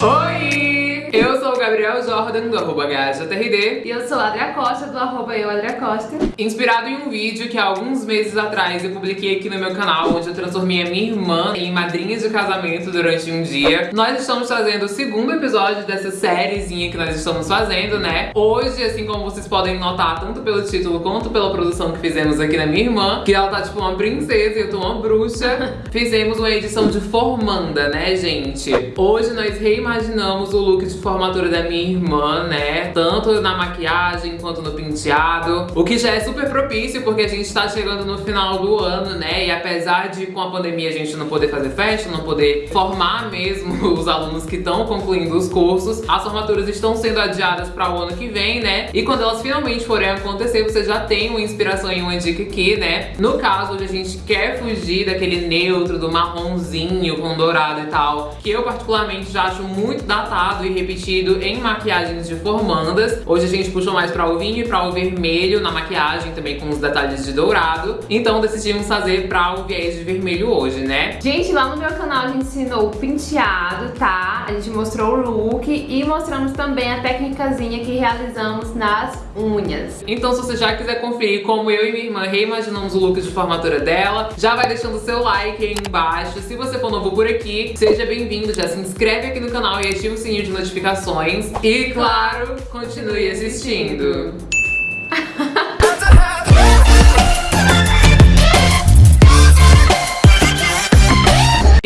Oi! Eu sou o Gabriel Jordan, do arroba HJRD. E eu sou a Adria Costa, do arroba eu, Adria Costa. Inspirado em um vídeo que há alguns meses atrás eu publiquei aqui no meu canal, onde eu transformei a minha irmã em madrinha de casamento durante um dia. Nós estamos trazendo o segundo episódio dessa sériezinha que nós estamos fazendo, né? Hoje, assim como vocês podem notar, tanto pelo título quanto pela produção que fizemos aqui na minha irmã, que ela tá tipo uma princesa e eu tô uma bruxa, fizemos uma edição de formanda, né, gente? Hoje nós reimaginamos o look de formatura da minha irmã, né? Tanto na maquiagem quanto no penteado. O que já é super propício, porque a gente tá chegando no final do ano, né? E apesar de com a pandemia a gente não poder fazer festa, não poder formar mesmo os alunos que estão concluindo os cursos, as formaturas estão sendo adiadas para o ano que vem, né? E quando elas finalmente forem acontecer, você já tem uma inspiração e uma dica aqui, né? No caso, hoje a gente quer fugir daquele neutro, do marronzinho com dourado e tal, que eu particularmente já acho muito datado e em maquiagens de formandas. Hoje a gente puxou mais para o vinho e para o vermelho na maquiagem, também com os detalhes de dourado. Então decidimos fazer para o viés de vermelho hoje, né? Gente, lá no meu canal a gente ensinou o penteado, tá? A gente mostrou o look e mostramos também a técnicazinha que realizamos nas unhas. Então se você já quiser conferir como eu e minha irmã reimaginamos o look de formatura dela, já vai deixando o seu like aí embaixo. Se você for novo por aqui, seja bem-vindo, já se inscreve aqui no canal e ativa o sininho de notificações. E claro, continue assistindo.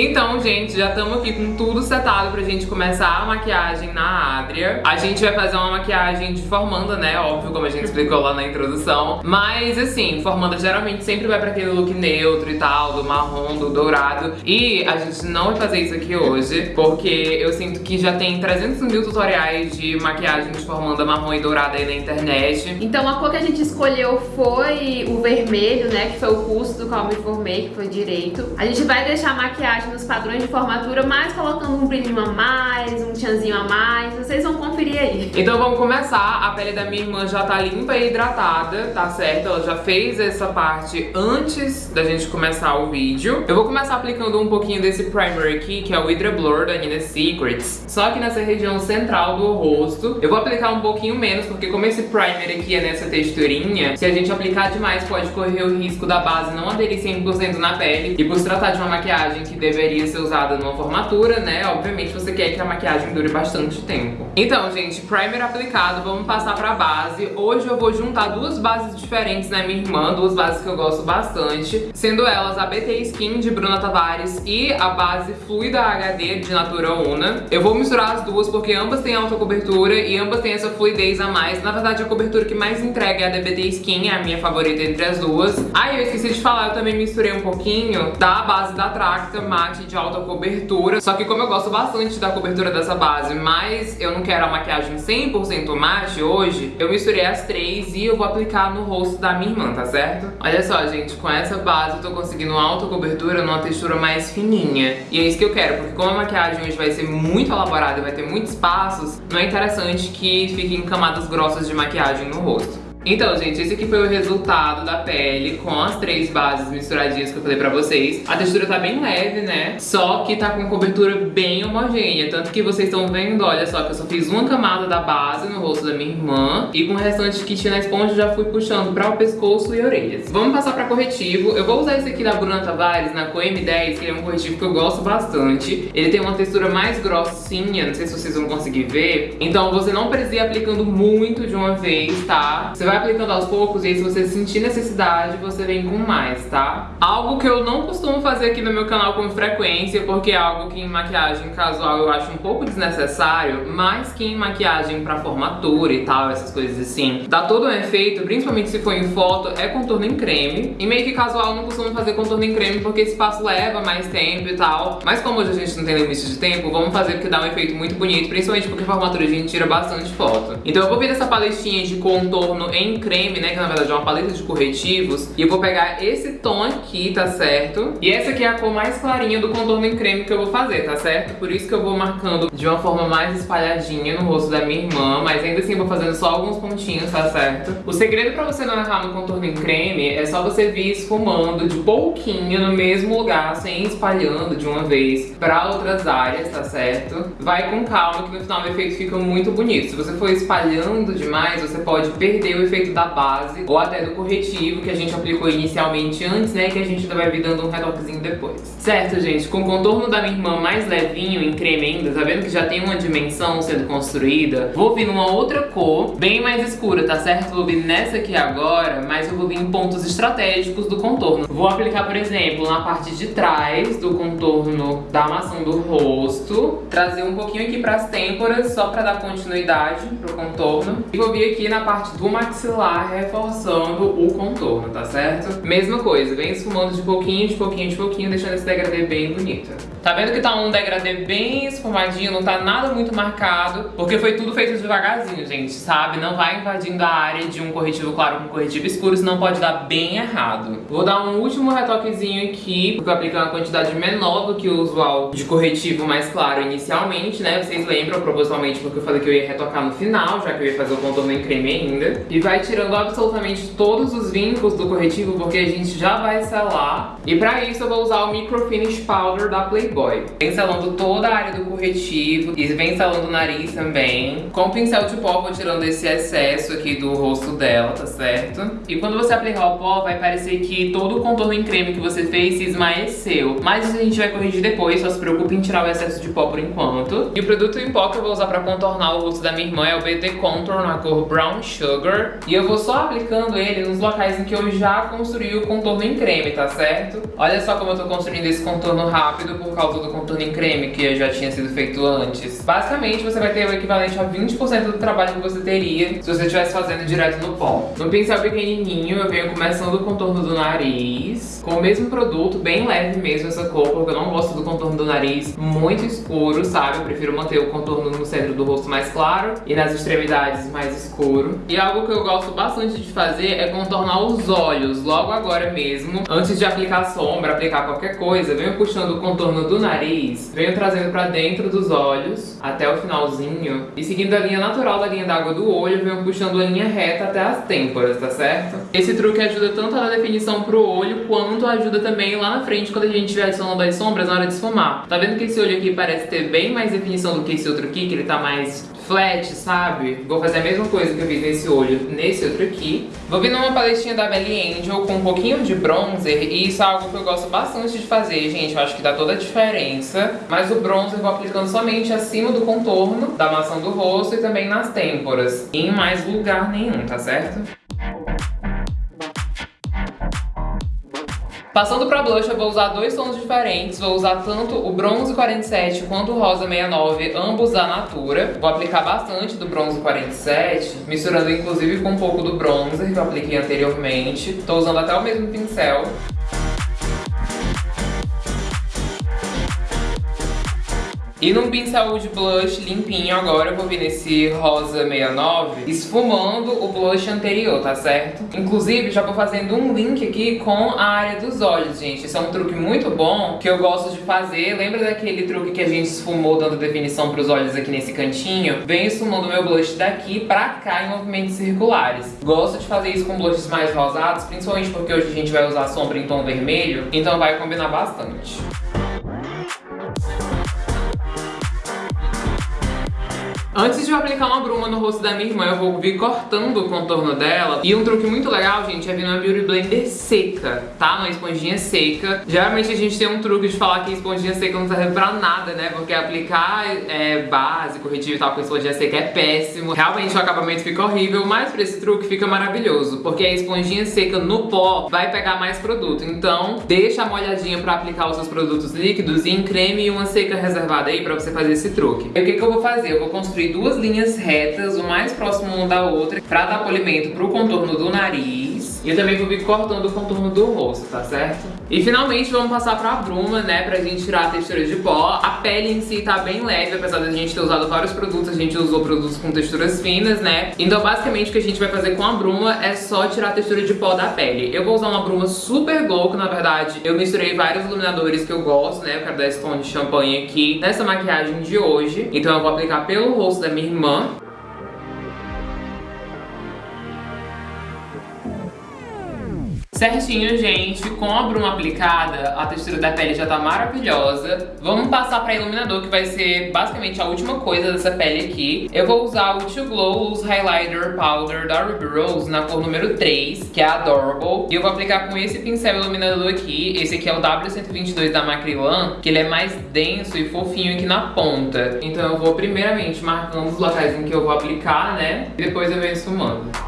Então, gente, já estamos aqui com tudo setado pra gente começar a maquiagem na Adria. A gente vai fazer uma maquiagem de formanda, né? Óbvio, como a gente explicou lá na introdução. Mas, assim, formanda geralmente sempre vai pra aquele look neutro e tal, do marrom, do dourado. E a gente não vai fazer isso aqui hoje, porque eu sinto que já tem 300 mil tutoriais de maquiagem de formanda marrom e dourada aí na internet. Então a cor que a gente escolheu foi o vermelho, né? Que foi o curso do qual me formei, que foi direito. A gente vai deixar a maquiagem nos padrões de formatura, mas colocando um brilhinho a mais, um tchanzinho a mais, vocês vão conferir aí. Então vamos começar, a pele da minha irmã já tá limpa e hidratada, tá certo? Ela já fez essa parte antes da gente começar o vídeo. Eu vou começar aplicando um pouquinho desse primer aqui, que é o Hydra Blur da Nina Secrets, só que nessa região central do rosto. Eu vou aplicar um pouquinho menos, porque como esse primer aqui é nessa texturinha, se a gente aplicar demais pode correr o risco da base não aderir 100% na pele, e por se tratar de uma maquiagem que deveria ser usada numa formatura, né? Obviamente você quer que a maquiagem dure bastante tempo. Então, gente, primer aplicado, vamos passar pra base. Hoje eu vou juntar duas bases diferentes na minha irmã, duas bases que eu gosto bastante, sendo elas a BT Skin de Bruna Tavares e a base Fluida HD de Natura Una. Eu vou misturar as duas porque ambas têm alta cobertura e ambas têm essa fluidez a mais. Na verdade, a cobertura que mais entrega é a da BT Skin, é a minha favorita entre as duas. Ah, eu esqueci de falar, eu também misturei um pouquinho da base da Tracta mate de alta cobertura. Só que como eu gosto bastante da cobertura dessa base, mas eu não quero a maquiagem 100% mate hoje, eu misturei as três e eu vou aplicar no rosto da minha irmã, tá certo? Olha só, gente, com essa base eu tô conseguindo uma alta cobertura numa textura mais fininha. E é isso que eu quero, porque como a maquiagem hoje vai ser muito elaborada vai ter muitos passos, não é interessante que fiquem camadas grossas de maquiagem no rosto. Então, gente, esse aqui foi o resultado da pele com as três bases misturadinhas que eu falei pra vocês. A textura tá bem leve, né? Só que tá com cobertura bem homogênea. Tanto que vocês estão vendo, olha só, que eu só fiz uma camada da base no rosto da minha irmã. E com o restante que tinha na esponja já fui puxando pra o pescoço e orelhas. Vamos passar pra corretivo. Eu vou usar esse aqui da Bruna Tavares, na Cor M10, que é um corretivo que eu gosto bastante. Ele tem uma textura mais grossinha, não sei se vocês vão conseguir ver. Então você não precisa ir aplicando muito de uma vez, tá? Você vai aplicando aos poucos e aí se você sentir necessidade, você vem com mais, tá? Algo que eu não costumo fazer aqui no meu canal com frequência, porque é algo que em maquiagem casual eu acho um pouco desnecessário, mas que em maquiagem pra formatura e tal, essas coisas assim, dá todo um efeito, principalmente se for em foto, é contorno em creme. E meio que casual eu não costumo fazer contorno em creme porque esse passo leva mais tempo e tal. Mas como hoje a gente não tem limite de tempo, vamos fazer porque dá um efeito muito bonito, principalmente porque formatura a gente tira bastante foto. Então eu vou vir essa paletinha de contorno em creme, né, que na verdade é uma paleta de corretivos. E eu vou pegar esse tom aqui, tá certo? E essa aqui é a cor mais clarinha do contorno em creme que eu vou fazer, tá certo? Por isso que eu vou marcando de uma forma mais espalhadinha no rosto da minha irmã, mas ainda assim eu vou fazendo só alguns pontinhos, tá certo? O segredo pra você não errar no contorno em creme é só você vir esfumando de pouquinho no mesmo lugar, sem espalhando de uma vez pra outras áreas, tá certo? Vai com calma que no final o efeito fica muito bonito. Se você for espalhando demais, você pode perder o efeito da base ou até do corretivo que a gente aplicou inicialmente antes, né? Que a gente ainda vai vir dando um retoquezinho depois. Certo, gente? Com o contorno da minha irmã mais levinho, em creme ainda, tá vendo que já tem uma dimensão sendo construída? Vou vir numa outra cor, bem mais escura, tá certo? Vou vir nessa aqui agora, mas eu vou vir em pontos estratégicos do contorno. Vou aplicar, por exemplo, na parte de trás do contorno da maçã do rosto, trazer um pouquinho aqui pras têmporas, só pra dar continuidade pro contorno. E vou vir aqui na parte do maxilar, reforçando o contorno, tá certo? Mesma coisa, vem esfumando de pouquinho, de pouquinho, de pouquinho, deixando esse degradê bem bonito. Tá vendo que tá um degradê bem esfumadinho, não tá nada muito marcado, porque foi tudo feito devagarzinho, gente, sabe? Não vai invadindo a área de um corretivo claro com corretivo escuro, senão pode dar bem errado. Vou dar um último retoquezinho aqui, porque eu apliquei uma quantidade menor do que o usual de corretivo mais claro inicialmente, né? Vocês lembram, propositalmente, porque eu falei que eu ia retocar no final, já que eu ia fazer o contorno em creme ainda. E vai tirando absolutamente todos os vincos do corretivo, porque a gente já vai selar. E pra isso eu vou usar o Micro Finish Powder da Playboy. Vem selando toda a área do corretivo e vem selando o nariz também. Com o pincel de pó vou tirando esse excesso aqui do rosto dela, tá certo? E quando você aplicar o pó, vai parecer que todo o contorno em creme que você fez se esmaeceu. Mas a gente vai corrigir depois, só se preocupe em tirar o excesso de pó por enquanto. E o produto em pó que eu vou usar pra contornar o rosto da minha irmã é o BT Contour na cor Brown Sugar. E eu vou só aplicando ele nos locais em que eu já construí o contorno em creme, tá certo? Olha só como eu tô construindo esse contorno rápido por causa do contorno em creme que já tinha sido feito antes. Basicamente, você vai ter o equivalente a 20% do trabalho que você teria se você estivesse fazendo direto no pó. No pincel pequenininho, eu venho começando o contorno do nariz, com o mesmo produto, bem leve mesmo essa cor, porque eu não gosto do contorno do nariz muito escuro, sabe? Eu prefiro manter o contorno no centro do rosto mais claro e nas extremidades mais escuro. E algo que eu gosto bastante de fazer é contornar os olhos, logo agora mesmo, antes de aplicar sombra, aplicar qualquer coisa, venho puxando o contorno do nariz, venho trazendo pra dentro dos olhos, até o finalzinho, e seguindo a linha natural da linha d'água do olho, venho puxando a linha reta até as têmporas, tá certo? Esse truque ajuda tanto na definição pro olho, quanto ajuda também lá na frente quando a gente estiver adicionando as sombras na hora de esfumar. Tá vendo que esse olho aqui parece ter bem mais definição do que esse outro aqui, que ele tá mais flat, sabe? Vou fazer a mesma coisa que eu fiz nesse olho, nesse outro aqui. Vou vir numa paletinha da Belly Angel com um pouquinho de bronzer, e isso é algo que eu gosto bastante de fazer, gente. Eu acho que dá toda a diferença. Mas o bronzer eu vou aplicando somente acima do contorno da maçã do rosto e também nas têmporas. Em mais lugar nenhum, tá certo? Passando pra blush, eu vou usar dois tons diferentes. Vou usar tanto o bronze 47 quanto o rosa 69, ambos da Natura. Vou aplicar bastante do bronze 47, misturando inclusive com um pouco do bronzer que eu apliquei anteriormente. Tô usando até o mesmo pincel. E num pincel de blush limpinho agora eu vou vir nesse rosa 69 esfumando o blush anterior, tá certo? Inclusive já vou fazendo um link aqui com a área dos olhos, gente. Isso é um truque muito bom que eu gosto de fazer. Lembra daquele truque que a gente esfumou dando definição pros olhos aqui nesse cantinho? Venho esfumando meu blush daqui pra cá em movimentos circulares. Gosto de fazer isso com blushes mais rosados, principalmente porque hoje a gente vai usar sombra em tom vermelho, então vai combinar bastante. Antes de eu aplicar uma bruma no rosto da minha irmã, eu vou vir cortando o contorno dela. E um truque muito legal, gente, é vir numa Beauty Blender seca, tá? Uma esponjinha seca. Geralmente a gente tem um truque de falar que esponjinha seca não serve pra nada, né? Porque aplicar é, base, corretivo e tal com esponjinha seca é péssimo. Realmente o acabamento fica horrível, mas pra esse truque fica maravilhoso. Porque a esponjinha seca no pó vai pegar mais produto. Então, deixa molhadinha pra aplicar os seus produtos líquidos e em creme e uma seca reservada aí pra você fazer esse truque. E o que, que eu vou fazer? Eu vou construir duas linhas retas, o mais próximo uma da outra, pra dar polimento pro contorno do nariz. E eu também vou vir cortando o contorno do rosto, tá certo? E finalmente vamos passar pra bruma, né, pra gente tirar a textura de pó. A pele em si tá bem leve, apesar da gente ter usado vários produtos, a gente usou produtos com texturas finas, né? Então basicamente o que a gente vai fazer com a bruma é só tirar a textura de pó da pele. Eu vou usar uma bruma super glow, que na verdade eu misturei vários iluminadores que eu gosto, né? Eu quero dar esse tom de champanhe aqui nessa maquiagem de hoje. Então eu vou aplicar pelo rosto da minha irmã. Certinho, gente, com a bruma aplicada, a textura da pele já tá maravilhosa. Vamos passar pra iluminador, que vai ser basicamente a última coisa dessa pele aqui. Eu vou usar o To Glow Highlighter Powder da Ruby Rose na cor número 3, que é Adorable. E eu vou aplicar com esse pincel iluminador aqui. Esse aqui é o W122 da Macrilan, que ele é mais denso e fofinho aqui na ponta. Então eu vou primeiramente marcando os locais em que eu vou aplicar, né? E depois eu venho esfumando.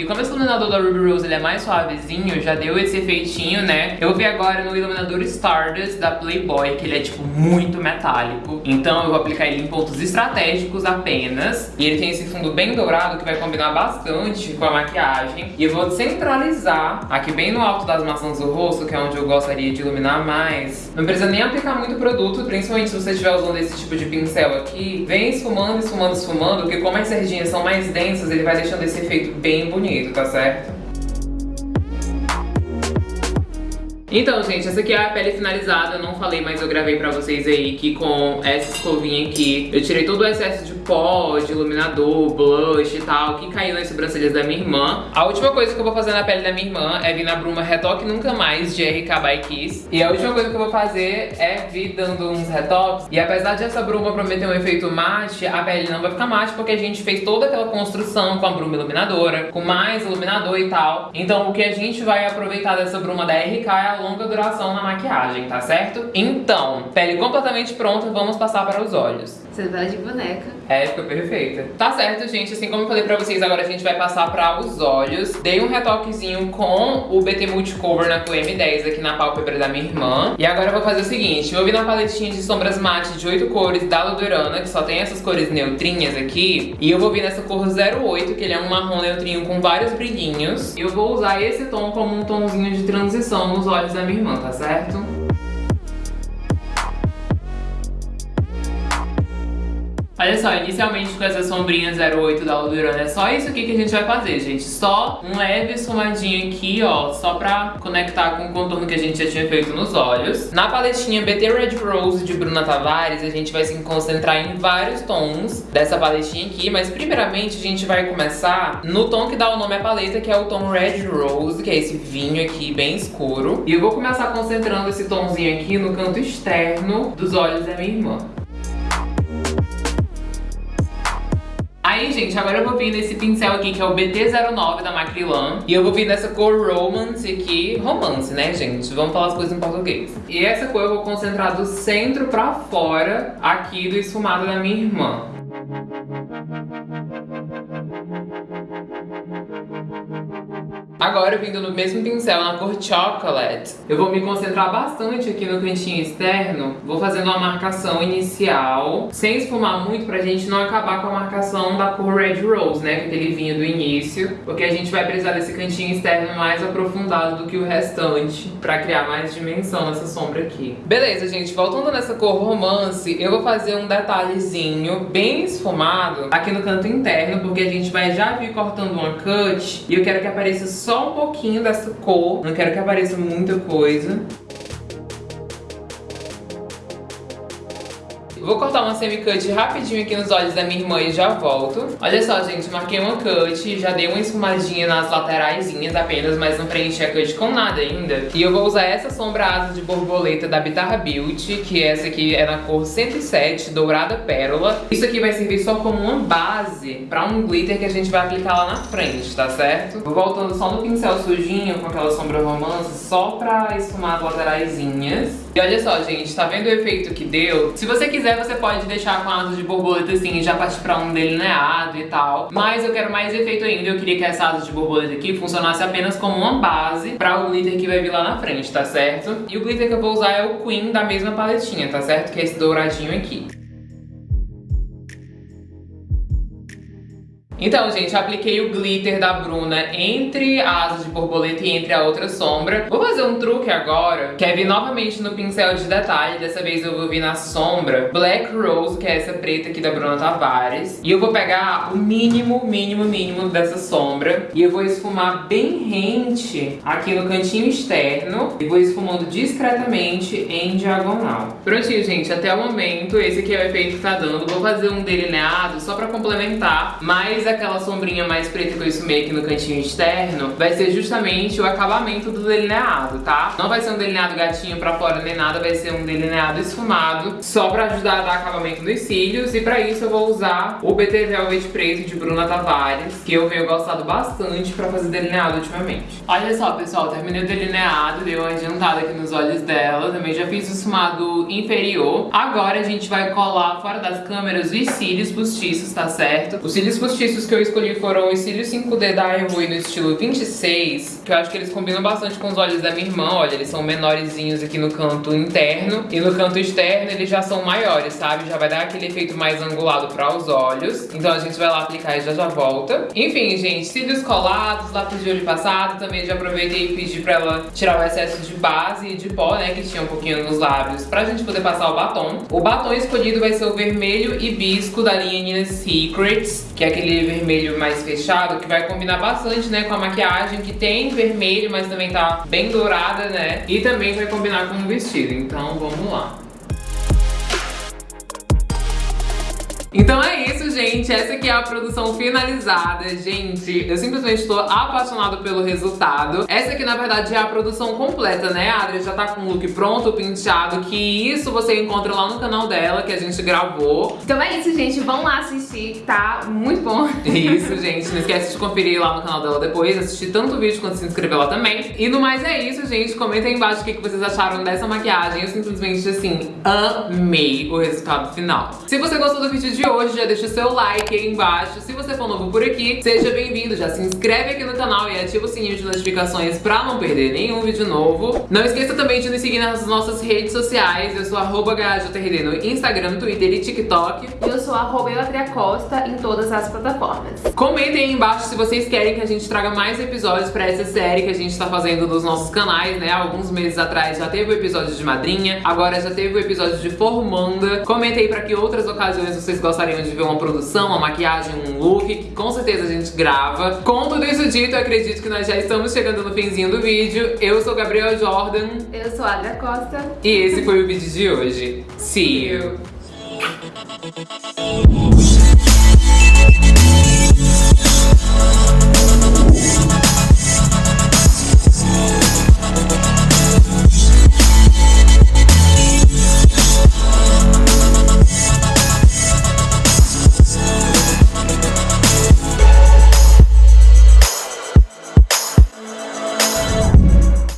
E como esse iluminador da Ruby Rose ele é mais suavezinho, já deu esse efeitinho, né? Eu vi agora no iluminador Stardust da Playboy, que ele é tipo muito metálico. Então eu vou aplicar ele em pontos estratégicos apenas. E ele tem esse fundo bem dourado que vai combinar bastante com a maquiagem. E eu vou centralizar aqui bem no alto das maçãs do rosto, que é onde eu gostaria de iluminar mais. Não precisa nem aplicar muito produto, principalmente se você estiver usando esse tipo de pincel aqui. Vem esfumando, esfumando, esfumando, porque como as sardinhas são mais densas, ele vai deixando esse efeito bem bonito bonito, tá certo? Então, gente, essa aqui é a pele finalizada. Eu não falei, mas eu gravei pra vocês aí que com essa escovinha aqui eu tirei todo o excesso de pó, de iluminador, blush e tal, que caiu nas sobrancelhas da minha irmã. A última coisa que eu vou fazer na pele da minha irmã é vir na Bruma Retoque Nunca Mais, de RK by Kiss. E a última coisa que eu vou fazer é vir dando uns retoques. E apesar de essa bruma prometer um efeito mate, a pele não vai ficar mate porque a gente fez toda aquela construção com a bruma iluminadora, com mais iluminador e tal. Então o que a gente vai aproveitar dessa bruma da RK é a longa duração na maquiagem, tá certo? Então, pele completamente pronta, vamos passar para os olhos. Vai de boneca. É, ficou perfeita. Tá certo, gente. Assim como eu falei pra vocês, agora a gente vai passar pra os olhos. Dei um retoquezinho com o BT Multicover na cor M10 aqui na pálpebra da minha irmã. E agora eu vou fazer o seguinte. Eu vou vir na paletinha de sombras mate de 8 cores da Ludurana, que só tem essas cores neutrinhas aqui. E eu vou vir nessa cor 08, que ele é um marrom neutrinho com vários brilhinhos. E eu vou usar esse tom como um tomzinho de transição nos olhos da minha irmã, tá certo? Olha só, inicialmente com essa sombrinha 08 da Ludurana é só isso aqui que a gente vai fazer, gente. Só um leve esfumadinho aqui, ó, só pra conectar com o contorno que a gente já tinha feito nos olhos. Na paletinha BT Red Rose de Bruna Tavares, a gente vai se concentrar em vários tons dessa paletinha aqui, mas primeiramente a gente vai começar no tom que dá o nome à paleta, que é o tom Red Rose, que é esse vinho aqui bem escuro. E eu vou começar concentrando esse tomzinho aqui no canto externo dos olhos da minha irmã. Aí, gente, agora eu vou vir nesse pincel aqui, que é o BT09 da Macrilan. E eu vou vir nessa cor Romance aqui. Romance, né, gente? Vamos falar as coisas em português. E essa cor eu vou concentrar do centro pra fora aqui do esfumado da minha irmã. Agora, vindo no mesmo pincel, na cor Chocolate, eu vou me concentrar bastante aqui no cantinho externo. Vou fazendo uma marcação inicial, sem esfumar muito pra gente não acabar com a marcação da cor Red Rose, né? Aquele vinho do início. Porque a gente vai precisar desse cantinho externo mais aprofundado do que o restante, pra criar mais dimensão nessa sombra aqui. Beleza, gente, voltando nessa cor romance, eu vou fazer um detalhezinho bem esfumado aqui no canto interno, porque a gente vai já vir cortando uma cut e eu quero que apareça só só um pouquinho dessa cor. Não quero que apareça muita coisa. Vou cortar uma semi-cut rapidinho aqui nos olhos da minha irmã e já volto. Olha só, gente, marquei uma cut, já dei uma esfumadinha nas lateraisinhas apenas, mas não preenchi a cut com nada ainda. E eu vou usar essa sombra asa de borboleta da Bitarra Beauty, que essa aqui é na cor 107, dourada pérola. Isso aqui vai servir só como uma base pra um glitter que a gente vai aplicar lá na frente, tá certo? Vou voltando só no pincel sujinho com aquela sombra romance, só pra esfumar as lateraisinhas. E olha só, gente, tá vendo o efeito que deu? Se você quiser, você pode deixar com asas de borboleta assim já partir pra um delineado e tal. Mas eu quero mais efeito ainda, eu queria que essa asa de borboleta aqui funcionasse apenas como uma base pra o glitter que vai vir lá na frente, tá certo? E o glitter que eu vou usar é o Queen da mesma paletinha, tá certo? Que é esse douradinho aqui. Então, gente, apliquei o glitter da Bruna entre a asa de borboleta e entre a outra sombra. Vou fazer um truque agora, que é vir novamente no pincel de detalhe. Dessa vez eu vou vir na sombra Black Rose, que é essa preta aqui da Bruna Tavares. E eu vou pegar o mínimo, mínimo, mínimo dessa sombra. E eu vou esfumar bem rente aqui no cantinho externo. E vou esfumando discretamente em diagonal. Prontinho, gente. Até o momento, esse aqui é o efeito que tá dando. Vou fazer um delineado só pra complementar. Mas aquela sombrinha mais preta que eu esfumei aqui no cantinho externo vai ser justamente o acabamento do delineado, tá? Não vai ser um delineado gatinho pra fora nem nada, vai ser um delineado esfumado só pra ajudar a dar acabamento nos cílios. E pra isso eu vou usar o BT Velvet Preto de Bruna Tavares, que eu venho gostado bastante pra fazer delineado ultimamente. Olha só, pessoal, terminei o delineado, dei uma adiantada aqui nos olhos dela. Também já fiz o esfumado inferior. Agora a gente vai colar fora das câmeras os cílios postiços, tá certo? Os cílios postiços que eu escolhi foram os cílios 5D da Airway no estilo 26, que eu acho que eles combinam bastante com os olhos da minha irmã. Olha, eles são menorzinhos aqui no canto interno e no canto externo eles já são maiores, sabe? Já vai dar aquele efeito mais angulado para os olhos. Então a gente vai lá aplicar e já já volta. Enfim, gente, cílios colados, lápis de olho passado. Também já aproveitei e pedi pra ela tirar o excesso de base e de pó, né, que tinha um pouquinho nos lábios, pra gente poder passar o batom. O batom escolhido vai ser o vermelho hibisco da linha Nina Secrets, que é aquele vermelho mais fechado, que vai combinar bastante, né, com a maquiagem, que tem mas também tá bem dourada, né, e também vai combinar com o vestido. Então, vamos lá. Então é gente. Essa aqui é a produção finalizada. Gente, eu simplesmente estou apaixonado pelo resultado. Essa aqui, na verdade, é a produção completa, né? A Adri já tá com o look pronto, penteado, que isso você encontra lá no canal dela, que a gente gravou. Então é isso, gente. Vão lá assistir, tá muito bom. Isso, gente. Não esquece de conferir lá no canal dela depois, assistir tanto o vídeo quanto se inscrever lá também. E no mais é isso, gente. Comenta aí embaixo o que vocês acharam dessa maquiagem. Eu simplesmente, assim, amei o resultado final. Se você gostou do vídeo de hoje, já deixa o seu like aí embaixo. Se você for novo por aqui, seja bem-vindo. Já se inscreve aqui no canal e ativa o sininho de notificações pra não perder nenhum vídeo novo. Não esqueça também de nos seguir nas nossas redes sociais. Eu sou arroba no Instagram, Twitter e TikTok. E eu sou arroba Costa em todas as plataformas. Comentem aí embaixo se vocês querem que a gente traga mais episódios pra essa série que a gente tá fazendo dos nossos canais, né? Alguns meses atrás já teve o episódio de madrinha, agora já teve o episódio de formanda. Comentem aí pra que outras ocasiões vocês gostariam de ver uma produção, uma maquiagem, um look, que com certeza a gente grava. Com tudo isso dito, eu acredito que nós já estamos chegando no finzinho do vídeo. Eu sou Gabriel Jordan. Eu sou Adria Costa. E esse foi o vídeo de hoje. See you!